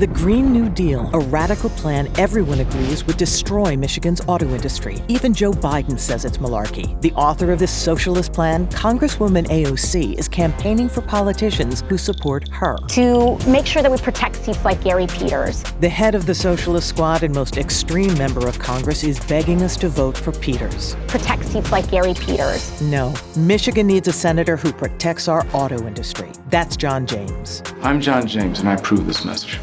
The Green New Deal, a radical plan everyone agrees would destroy Michigan's auto industry. Even Joe Biden says it's malarkey. The author of this socialist plan, Congresswoman AOC, is campaigning for politicians who support her. To make sure that we protect seats like Gary Peters. The head of the Socialist Squad and most extreme member of Congress is begging us to vote for Peters. Protect seats like Gary Peters. No, Michigan needs a senator who protects our auto industry. That's John James. I'm John James, and I approve this message.